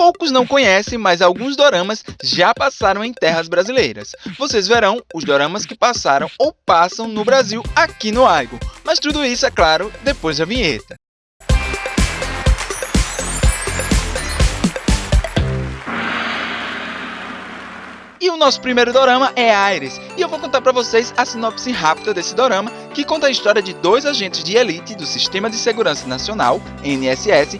Poucos não conhecem, mas alguns doramas já passaram em terras brasileiras. Vocês verão os doramas que passaram ou passam no Brasil aqui no Aigo. Mas tudo isso, é claro, depois da vinheta. E o nosso primeiro dorama é Aires, e eu vou contar para vocês a sinopse rápida desse dorama, que conta a história de dois agentes de elite do Sistema de Segurança Nacional, NSS,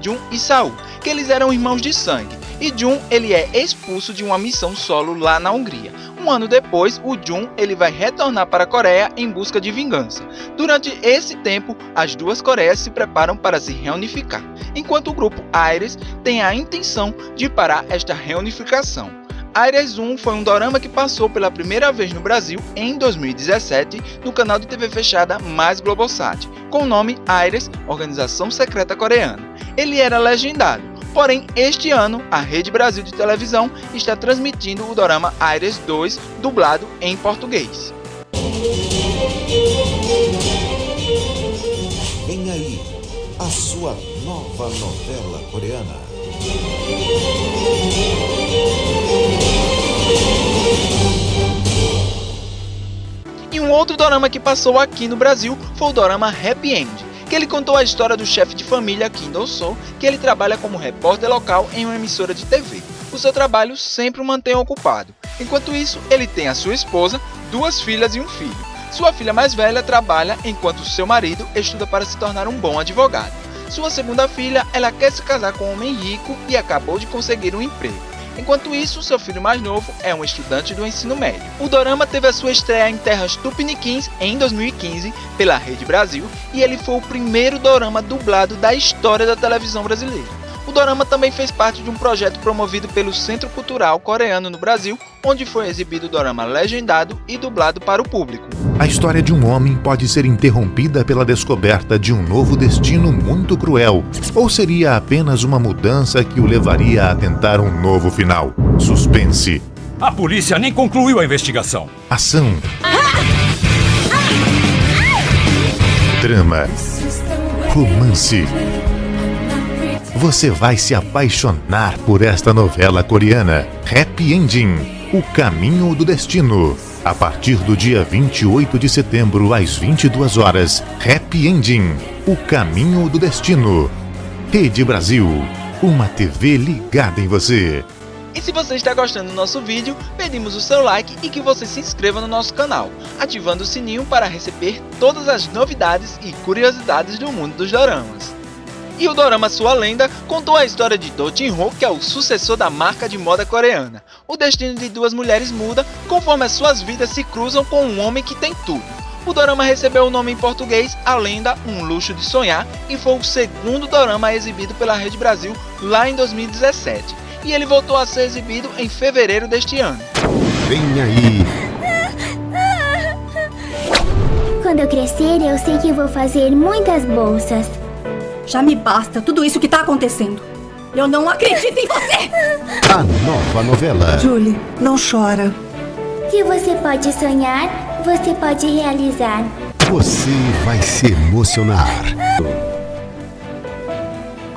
Jun e Saul, que eles eram irmãos de sangue, e Jun ele é expulso de uma missão solo lá na Hungria. Um ano depois, o Jun ele vai retornar para a Coreia em busca de vingança. Durante esse tempo, as duas Coreias se preparam para se reunificar, enquanto o grupo Aires tem a intenção de parar esta reunificação. Aires 1 foi um dorama que passou pela primeira vez no Brasil em 2017 no canal de TV fechada Mais Globosat, com o nome Aires Organização Secreta Coreana. Ele era legendado, porém este ano a Rede Brasil de televisão está transmitindo o dorama Aires 2 dublado em português. Vem aí a sua nova novela coreana. E um outro dorama que passou aqui no Brasil foi o dorama Happy End, que ele contou a história do chefe de família Kim Do-soo, que ele trabalha como repórter local em uma emissora de TV. O seu trabalho sempre o mantém ocupado. Enquanto isso, ele tem a sua esposa, duas filhas e um filho. Sua filha mais velha trabalha enquanto seu marido estuda para se tornar um bom advogado. Sua segunda filha, ela quer se casar com um homem rico e acabou de conseguir um emprego. Enquanto isso, seu filho mais novo é um estudante do ensino médio. O dorama teve a sua estreia em terras tupiniquins em 2015 pela Rede Brasil e ele foi o primeiro dorama dublado da história da televisão brasileira. O dorama também fez parte de um projeto promovido pelo Centro Cultural Coreano no Brasil, onde foi exibido o dorama legendado e dublado para o público. A história de um homem pode ser interrompida pela descoberta de um novo destino muito cruel, ou seria apenas uma mudança que o levaria a tentar um novo final. Suspense. A polícia nem concluiu a investigação. Ação. Drama. Romance. Você vai se apaixonar por esta novela coreana. Happy Ending O Caminho do Destino. A partir do dia 28 de setembro, às 22 horas. Happy Ending O Caminho do Destino. Rede Brasil. Uma TV ligada em você. E se você está gostando do nosso vídeo, pedimos o seu like e que você se inscreva no nosso canal, ativando o sininho para receber todas as novidades e curiosidades do mundo dos doramas. E o dorama Sua Lenda contou a história de Do Jin-ho, que é o sucessor da marca de moda coreana. O destino de duas mulheres muda conforme as suas vidas se cruzam com um homem que tem tudo. O dorama recebeu o nome em português A Lenda, Um Luxo de Sonhar e foi o segundo dorama exibido pela Rede Brasil lá em 2017. E ele voltou a ser exibido em fevereiro deste ano. Vem aí! Quando eu crescer, eu sei que vou fazer muitas bolsas. Já me basta tudo isso que tá acontecendo. Eu não acredito em você! A nova novela. Julie, não chora. Se você pode sonhar, você pode realizar. Você vai se emocionar.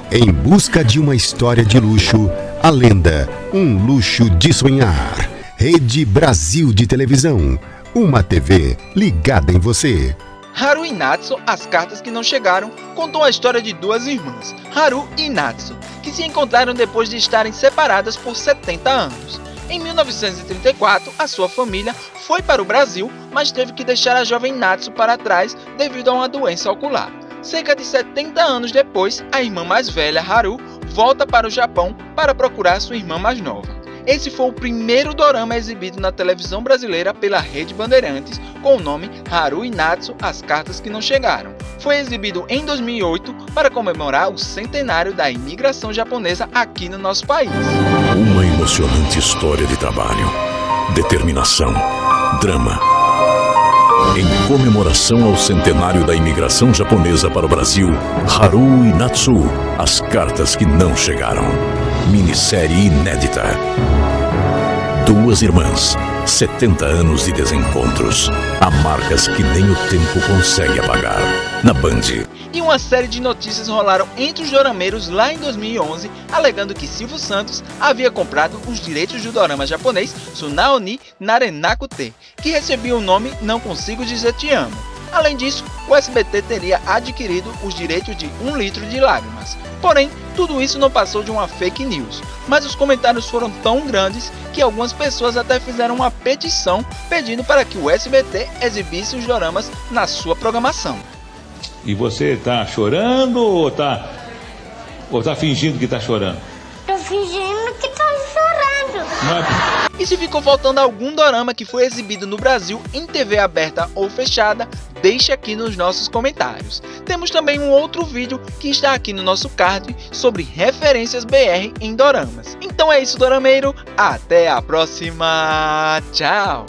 Em busca de uma história de luxo, a lenda Um Luxo de Sonhar. Rede Brasil de Televisão. Uma TV ligada em você. Haru e Natsu, As Cartas que Não Chegaram, contou a história de duas irmãs, Haru e Natsu, que se encontraram depois de estarem separadas por 70 anos. Em 1934, a sua família foi para o Brasil, mas teve que deixar a jovem Natsu para trás devido a uma doença ocular. Cerca de 70 anos depois, a irmã mais velha, Haru, volta para o Japão para procurar sua irmã mais nova. Esse foi o primeiro dorama exibido na televisão brasileira pela Rede Bandeirantes com o nome Haru Inatsu As Cartas que Não Chegaram. Foi exibido em 2008 para comemorar o centenário da imigração japonesa aqui no nosso país. Uma emocionante história de trabalho, determinação, drama. Em comemoração ao centenário da imigração japonesa para o Brasil, Haru Inatsu As Cartas que Não Chegaram minissérie inédita. Duas irmãs, 70 anos de desencontros. Há marcas que nem o tempo consegue apagar. na Band. E uma série de notícias rolaram entre os dorameiros lá em 2011, alegando que Silvio Santos havia comprado os direitos do dorama japonês Sunaoni Narenaku-te, que recebia o nome Não Consigo Dizer Te Amo. Além disso, o SBT teria adquirido os direitos de Um Litro de Lágrimas. Porém, tudo isso não passou de uma fake news, mas os comentários foram tão grandes que algumas pessoas até fizeram uma petição pedindo para que o SBT exibisse os doramas na sua programação. E você tá chorando ou tá, ou tá fingindo que tá chorando? Tô fingindo que tô chorando. Não é... E se ficou faltando algum dorama que foi exibido no Brasil em TV aberta ou fechada, deixe aqui nos nossos comentários. Temos também um outro vídeo que está aqui no nosso card sobre referências BR em doramas. Então é isso, dorameiro. Até a próxima. Tchau.